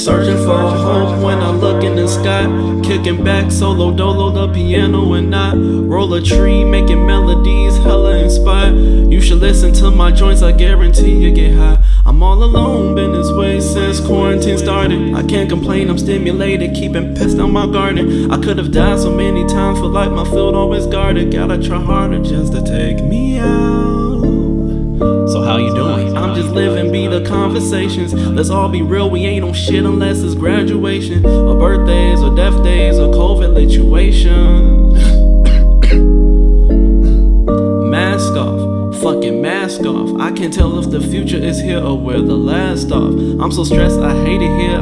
Searching for a home when I look in the sky. Kicking back solo dolo the piano and I. Roll a tree making melodies hella inspired. You should listen to my joints I guarantee you get high. I'm all alone been this way since quarantine started. I can't complain I'm stimulated keeping pests on my garden. I could have died so many times but like my field always guarded. Gotta try harder just to take me out. Just living, be the conversations. Let's all be real, we ain't on shit unless it's graduation, or birthdays, or death days, or COVID situation. mask off, fucking mask off. I can't tell if the future is here or we're the last off. I'm so stressed, I hate it here,